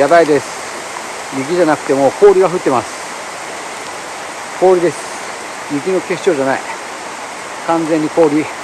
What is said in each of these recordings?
やばいです。雪じゃなくてもう氷が降ってます。氷です。雪の結晶じゃない。完全に氷。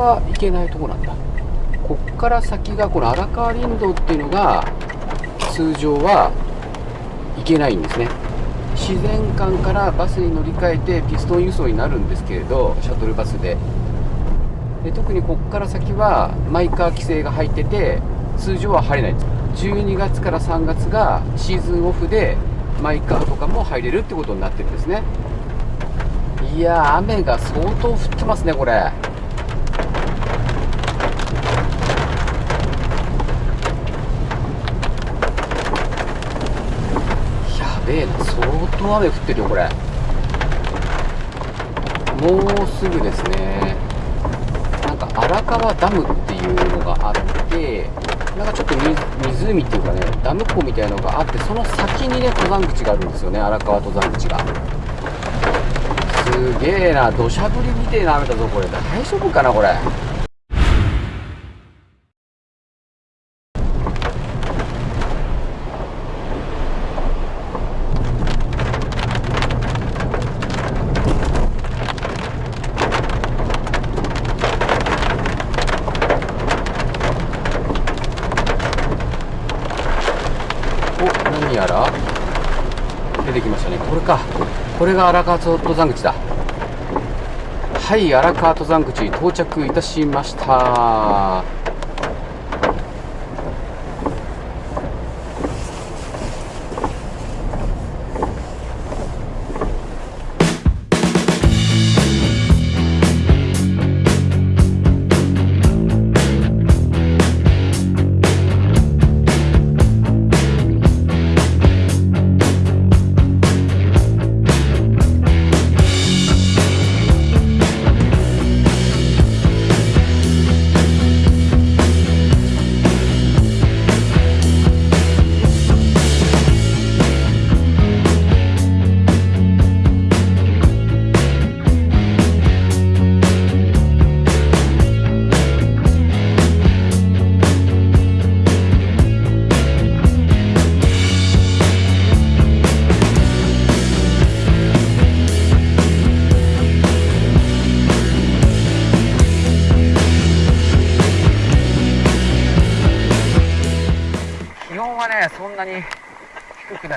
が行けないとこなんだ。こっから先がこの荒川林道っていうのが通常は行けないんですね。自然館からバスに乗り換えてピストン輸送になるんですけれどシャトルバスで。で特にこっから先はマイカー規制が入ってて通常は入れないです。12月から3月がシーズンオフでマイカーとかも入れるってことになってるんですね。いや雨が相当降ってますねこれべえな相当雨降ってるよこれ。もうすぐですね。なんか荒川ダムっていうのがあってなんかちょっと湖っていうかねダム湖みたいのがあってその先にね登山口があるんですよね荒川登山口が。すげえな土砂降りみてえな雨だぞこれ。大丈夫かなこれやら出てきましたねこれかこれが荒川登山口だ。はい荒川登山口到着いたしました。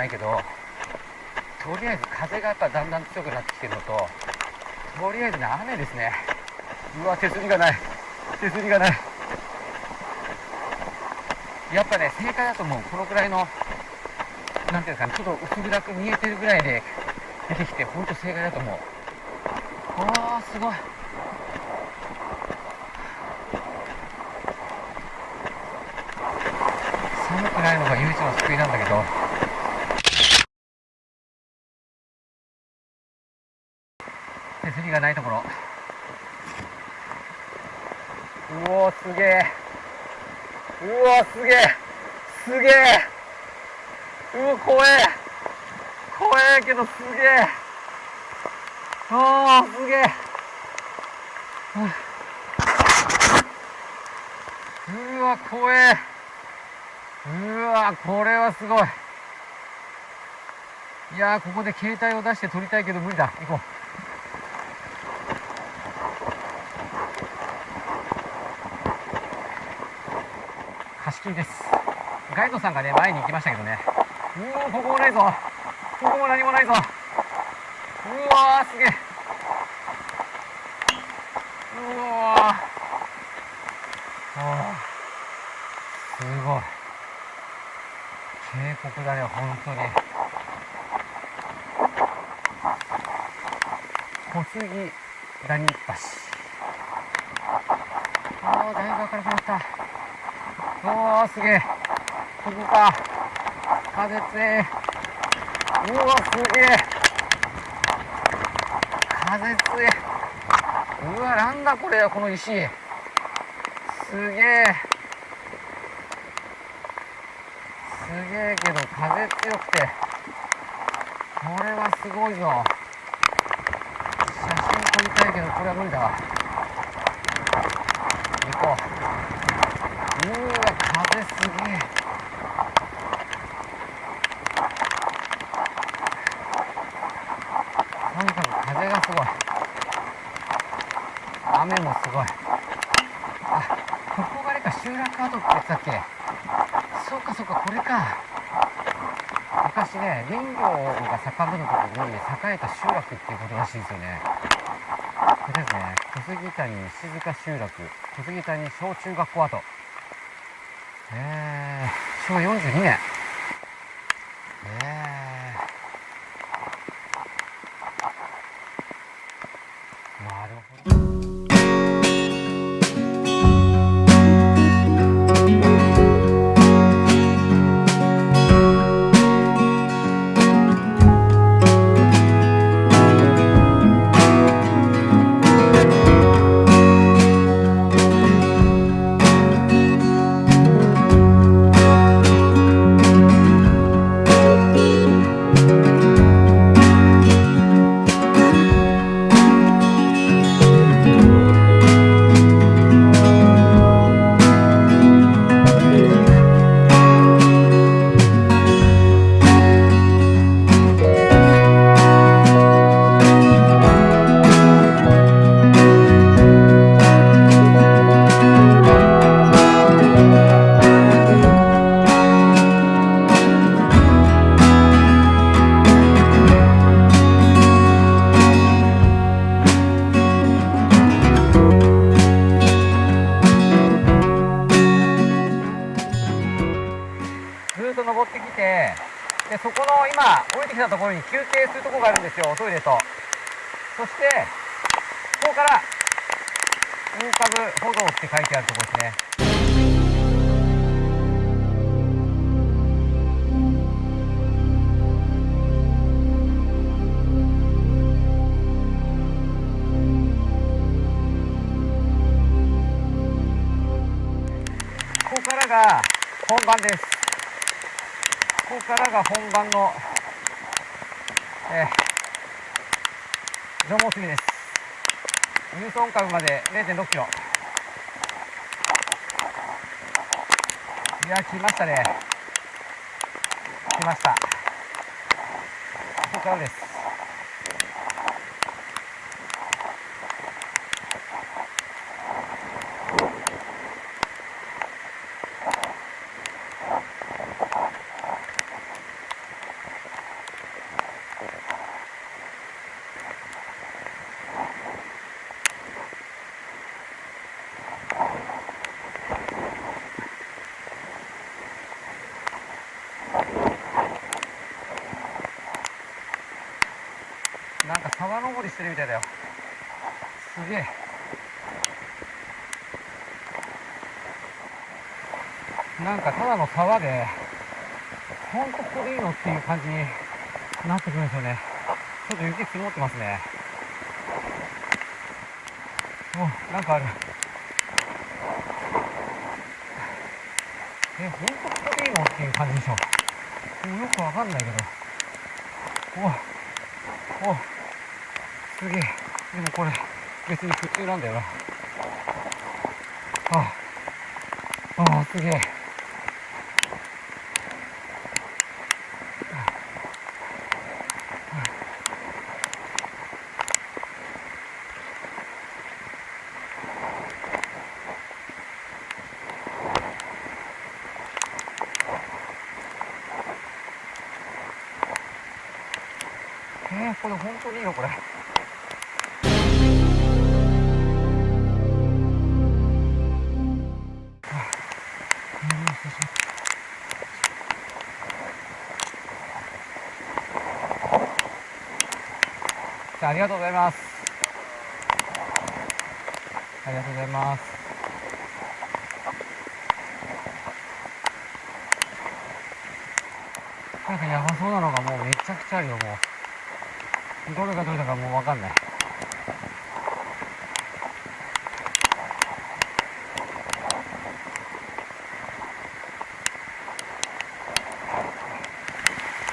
ないけどとりあえず風がやっぱだんだん強くなってきてるのととりあえずね雨ですね。うわ手すりがない。手すりがない。やっぱね正解だと思う。このくらいのなんていうんですかねちょっと薄暗く見えてるぐらいで出てきてほんと正解だと思う。ああすごい。寒くないのが唯一の救いなんだけど。手すりがないところ。うおすげえうわすげえすげえうわ怖え。怖えけどすげえああすげえ、うわ怖え。うわこれはすごい。いやここで携帯を出して撮りたいけど無理だ。行こう。至近です。ガイドさんがね前に行きましたけどね。うおここもないぞ。ここも何もないぞ。うわーすげえ。うわー。すごい。渓谷だね本当に。小杉谷橋。ああだいぶ明るくなった。おおすげえ。ここか。風強い。うわすげえ。風強い。うわなんだこれこの石。すげえ。すげえけど風強くて。これはすごいぞ。写真撮りたいけどこれは無理だわ行こううわ風すげえとにか。く風がすごい雨もすごい。あここがあれか集落跡って言ってたっけ？そうかそうか。これか。昔ね林業が盛んなところに栄えた集落っていうことらしいですよね。これですね小杉谷石塚集落小杉谷小中学校跡。え。ー、昭和42年。え。ー、なるほど。登ってきてでそこの今降りてきたところに休憩するとこがあるんですよトイレと。そしてここから大株歩道って書いてあるところですね。ここからが本番です。ここからが本番の、えー、縄文杉です。ニュートン株まで0.6キロ。いや、来ましたね。来ました。ここからです。なんか沢登りしてるみたいだよ。すげえ。なんかただの沢で、ほんとここでいいのっていう感じになってくるんですよね。ちょっと雪積もってますね。お、なんかある。え、ほんとここでいいのっていう感じでしょ。もよくわかんないけど。お、お、すげえ。でもこれ別に普通なんだよな。あああすげえ。え、これ本当にいいのこれ？あありがとうございます。ありがとうございます。なんかやばそうなのがもうめちゃくちゃあるよもう。どれがどれだかもうわかんない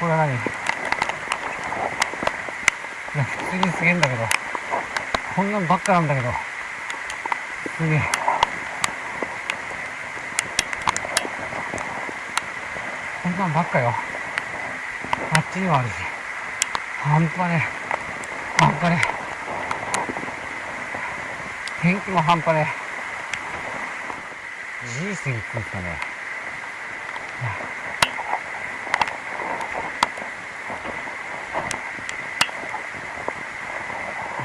これは何いや普通にすげえんだけど。こんなんばっかなんだけど。すげえ。こんなんばっかよ。あっちにもあるし。半端ね半端ね天気も半端ねえ。G 過ぎっていうんすかね。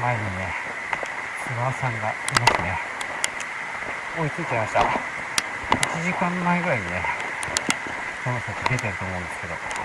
前にねツアさんがいますね。追いついちゃいました。1時間前ぐらいにねこの先出てると思うんですけど。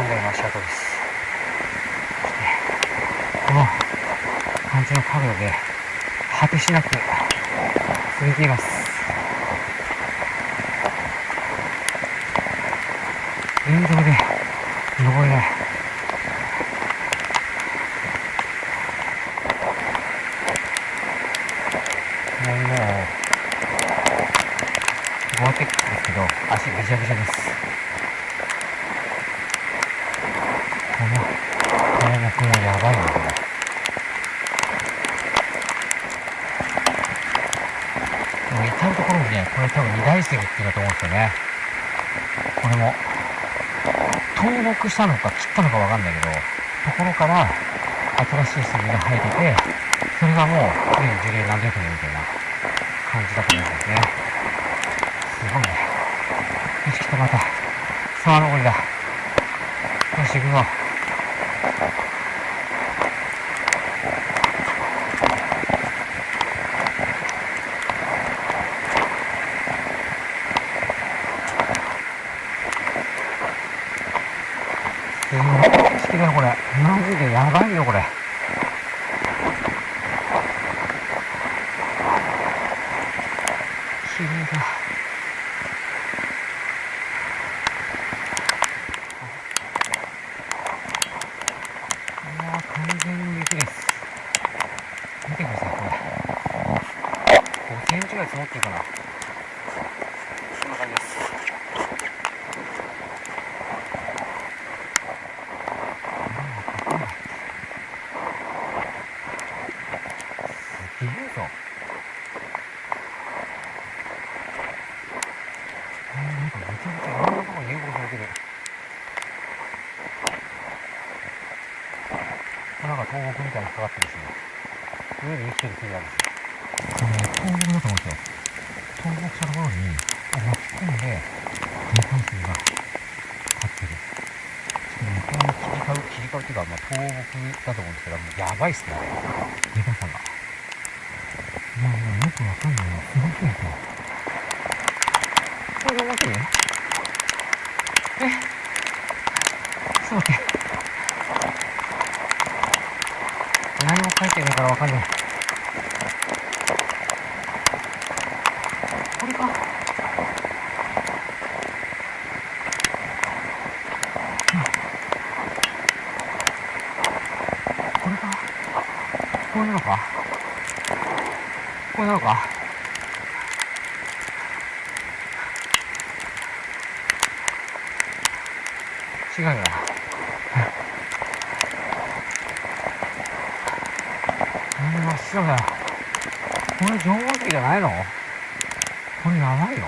3台の足跡です。この感じの角度で、果てしなく続いています。沿道で登れない。もう、ゴアテックですけど、足ぐちゃぐちゃです。この、これもこれやばいな、これ。もう至るところにね、これ多分二大石っていうだと思うんですよね。これも、倒木したのか切ったのかわかんないけど、ところから新しい杉が生えてて、それがもう、すでに樹齢何百年みたいな感じだと思うんですね。すごいね。よし、来た、また。沢登りだ。よし、行くぞ。すごい好きだよこれマジでやばいよこれ綺麗だいやー完全に雪です見てくださいこれ思ってかなこんな感じですすげえぞ。あーなんかめちゃめちゃいろんなとこに誘導されてる。なんか東北みたいにかかってですね上に生きてる木なんですこれ、東北だと思うんですよ東北したところに巻き込んで日本水が立ってるしかもこの切り替う切り替うっていうか、まあ、東北だと思うんですけどもうやばいっすねでかさが。いやもうよくわかんない。なすごくないかこれがわかるえちょっと待って何も書いてないからわかんないこれかこれかこういうのか。こういうのか。違うよ。ななん。で真っ白だよこれ縄文石じゃないの？これやばいよ。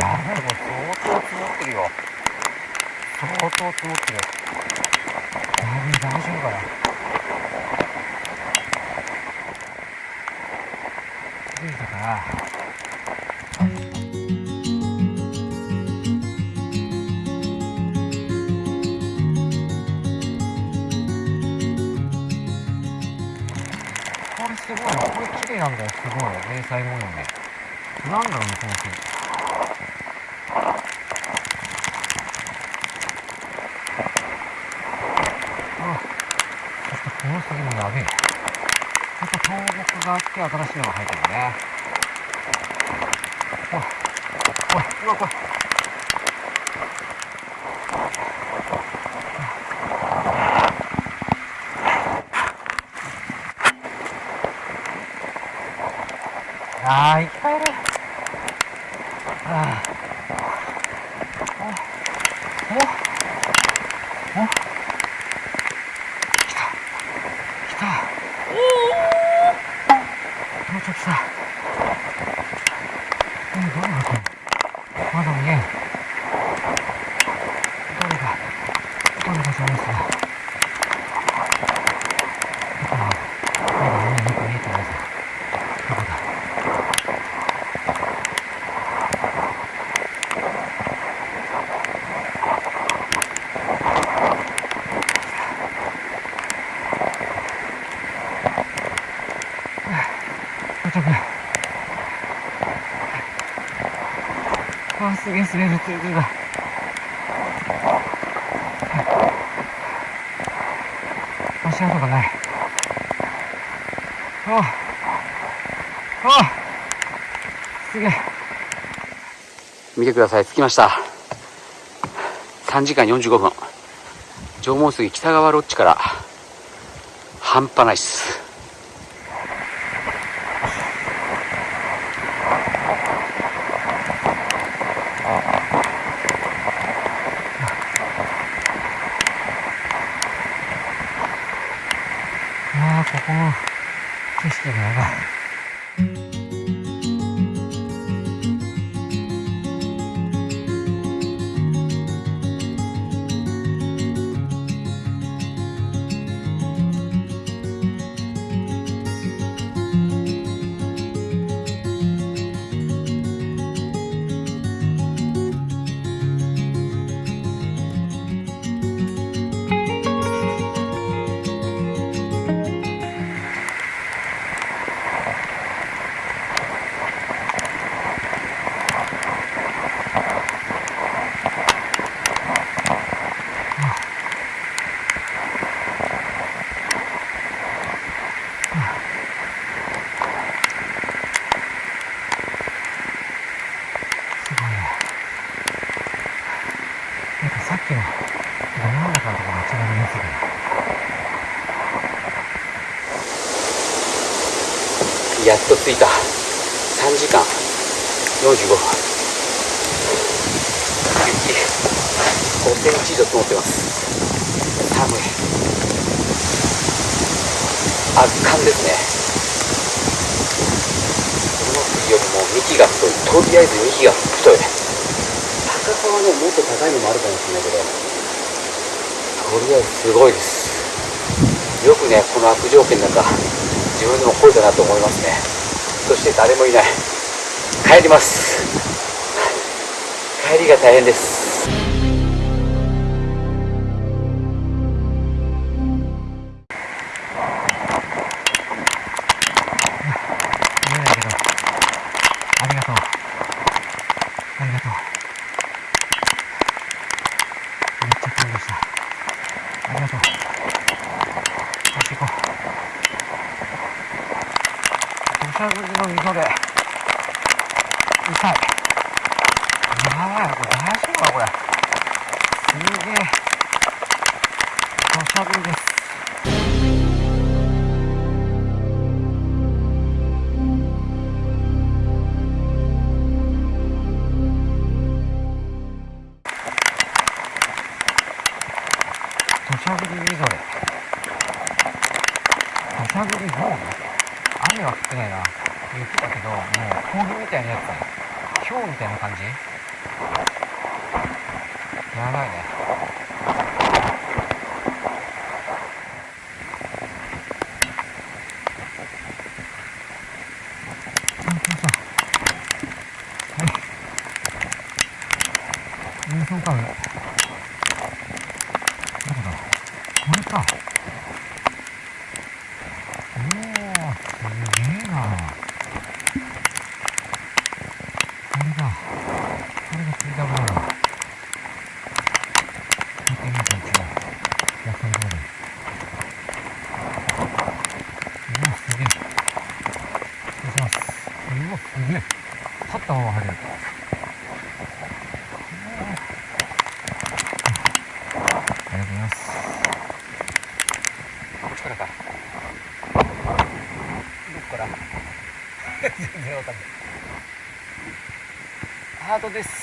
やばい。これ相当積もってるよ。相当積もってる。やべえ大丈夫かな？気づいたからこれすごいなこれ綺麗なんだよすごい迷彩模様でなんだろうねこの木あそしてこの杉もやべえやっぱ倒木があって新しいのが入ってるね。おいおいうわこれあーいっぱいいるあーおおお来た来た到着したえどうなってんのまだ見えんどれかどれかしらですかどこだまだ見えなく見えてないぞどこだ到着あーすげえすげえ普通にだ足跡がない。あああすげえ。見てください。着きました。3時間45分。縄文杉北川ロッジから。半端ないっす。着いた。3時間。45分。雪。5センチ以上積もってます。寒い。圧巻ですね。この杉よりも幹が太い。とりあえず幹が太い。高さはねもっと高いのもあるかもしれないけど。ととりあえずすごいです。よくねこの悪条件の中自分でも来れたなと思いますねそして誰もいない。帰ります。帰りが大変です。ハートです。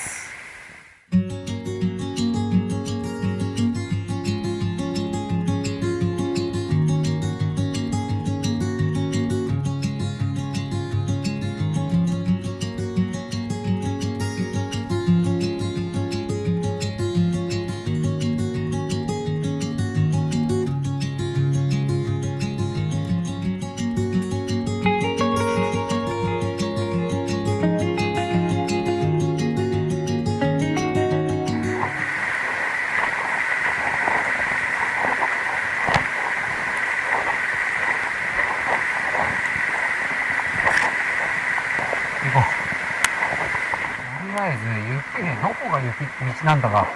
道なんだが、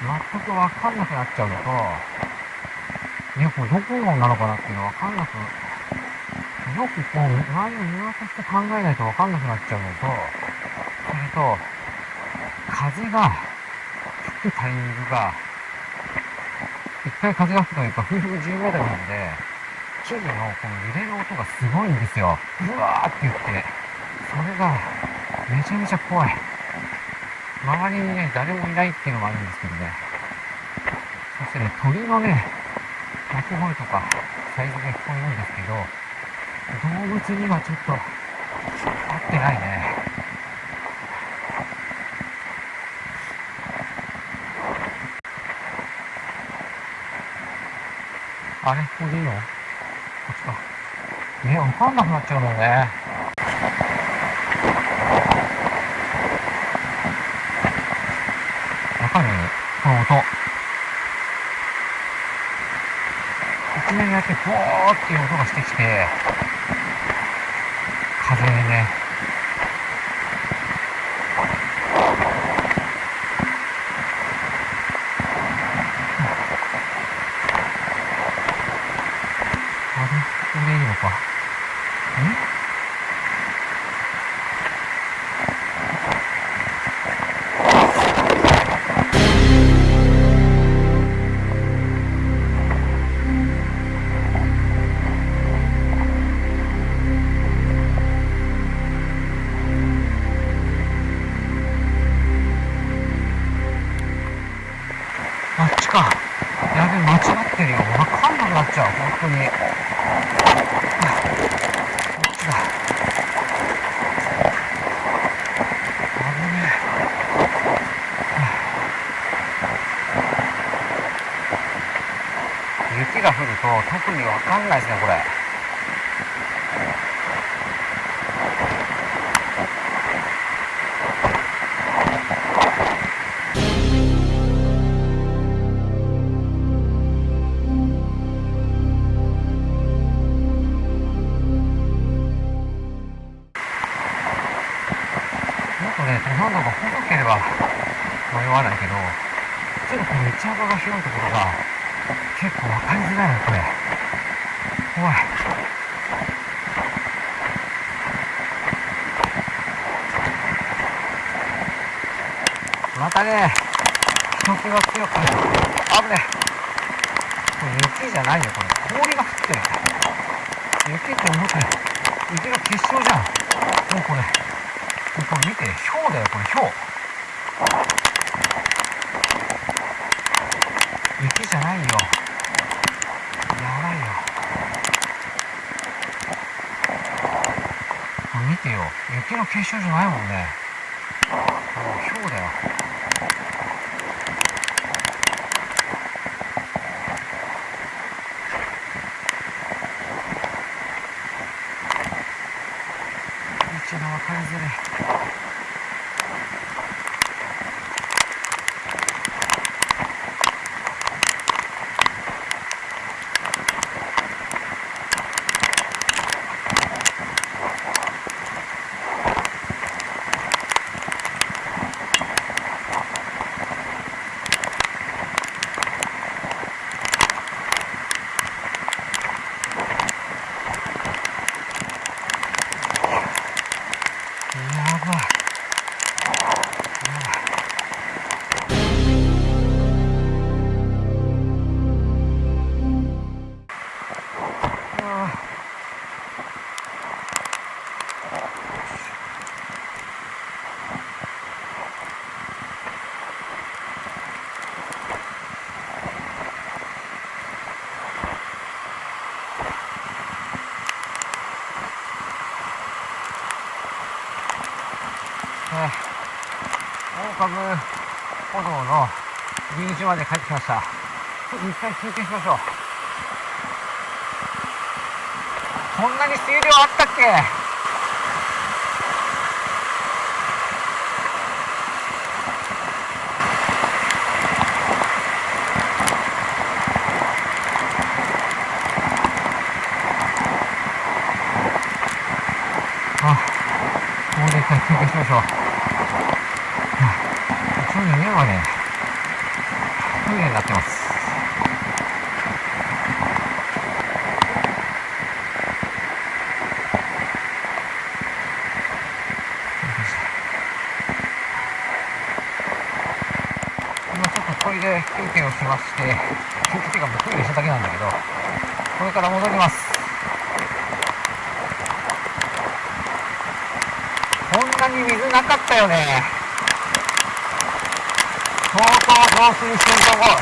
全くわかんなくなっちゃうのと、ね、これどこなのかなっていうのわかんなく、よくこう、周りを見渡して考えないとわかんなくなっちゃうのと、それと、風が吹くタイミングが、一回風が吹くというか、風速10メートルなんで、木々のこの揺れる音がすごいんですよ。うわーって言って、それがめちゃめちゃ怖い。周りにね、誰もいないっていうのもあるんですけどね。そしてね、鳥のね、鳴き声とか、サイズが聞こえるんですけど、動物にはちょっと、合ってないね。あれここでいいの？こっちか。ね、わかんなくなっちゃうもんね。かるこの音。になって、ふわーっていう音がしてきて、か。やべ間違ってるよ。分かんなくなっちゃう本当に。こっちだ。危ねえ。雪が降ると特に分かんないですねこれ。雪って思ったよ。雪の結晶じゃん。もうこれもう。これ見て、氷だよ、これ、氷。雪じゃないよ。やばいよ。これ見てよ。雪の結晶じゃないもんね。もう氷だよ。道が分かりづらい。やばい。やばい。ああね大株歩道の入り口まで帰ってきました。一回休憩しましょう。こんなに水量あったっけ？あ、ここで一回休憩しましょう。一応家はね、トイレになってます。今ちょっとトイレ休憩をしまして、休憩っていうかもうトイレしただけなんだけど、これから戻ります。こんなに水なかったよね。相当増水してると思う。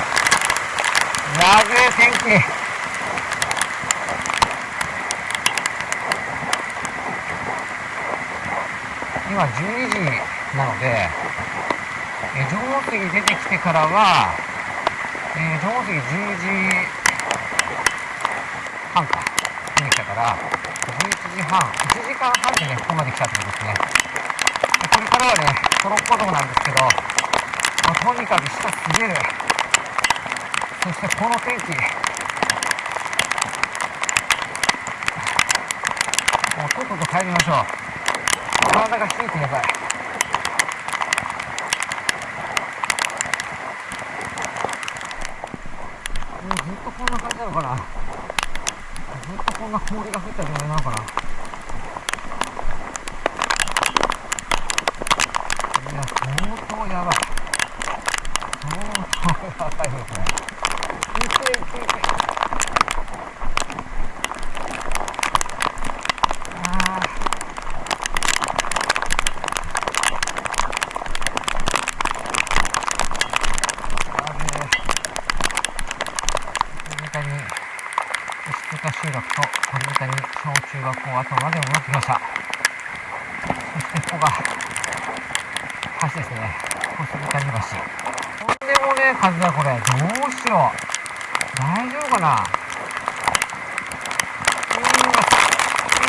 やべえ天気。今12時なので、えー、縄文杉出てきてからは、えー、縄文杉10時半か、出てきたから、11時半、1時間半でね、ここまで来たってことですね。でこれからはね、トロッコ道なんですけど、とにかく下滑る。そしてこの天気、もうとっとと帰りましょう。体が冷えてやばい。もうずっとこんな感じなのかなずっとこんな氷が降った状態なのかないや相当やばい相当やばいよこれいけいけいけあー。あべえアメリカに小中学校跡まで戻ってきましたそしてここが橋ですね小杉谷橋え数だこれどうしよう。大丈夫かな。うわ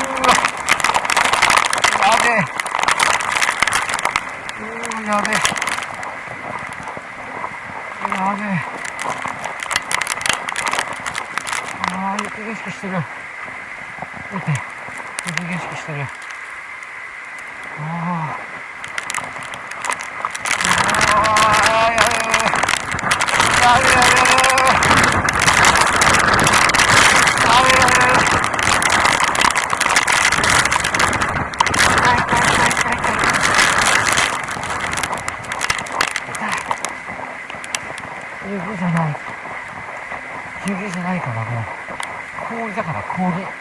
うわやべえ。うーやべえ。やべえ。ああ雪景色してる。見て。雪景色してる。ああ雪じゃない雪じゃないからもう氷だから氷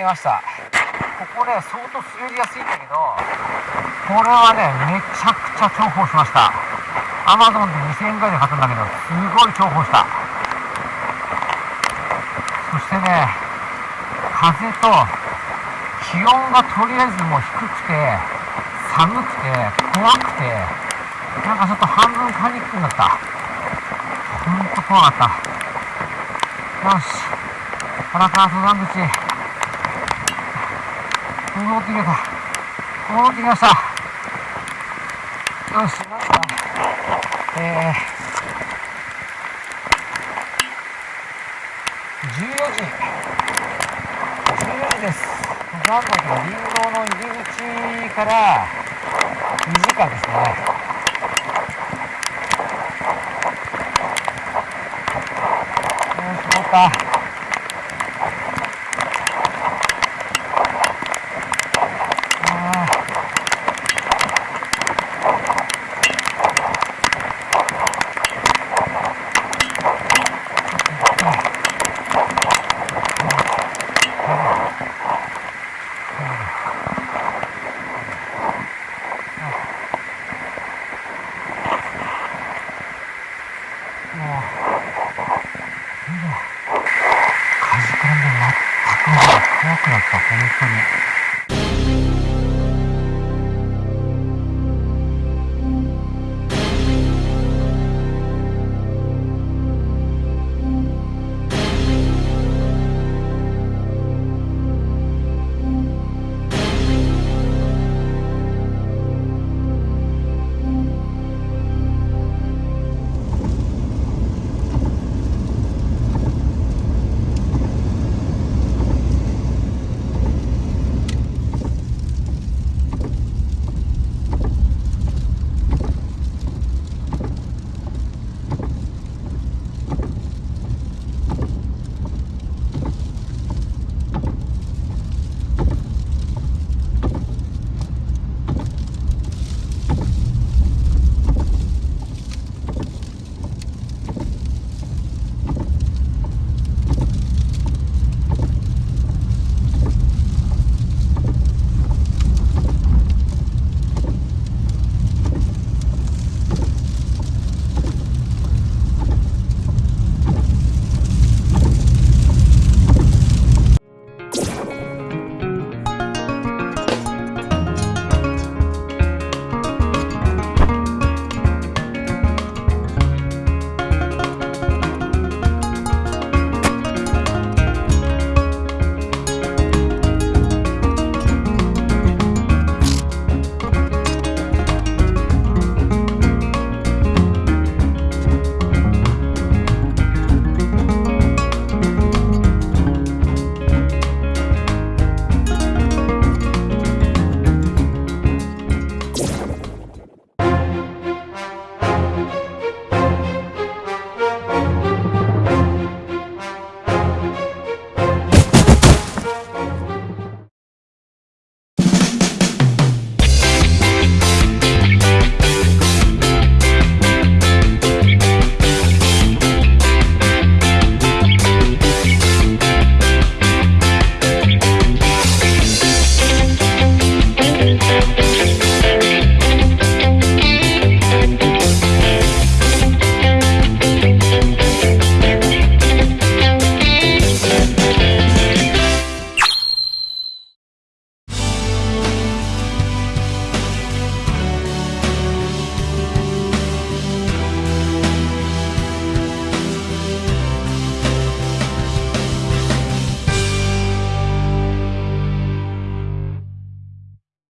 けました。ここね相当滑りやすいんだけどこれはねめちゃくちゃ重宝しました。アマゾンで2000円ぐらいで買ったんだけどすごい重宝した。そしてね風と気温がとりあえずもう低くて寒くて怖くてなんかちょっと半分パニックになった。ほんと怖かった。よし。荒川登山口。戻ってきた戻ってきましたよしなんかえー、14時。14時です。登山口の林道の入り口から2時間ですね。よし、戻った。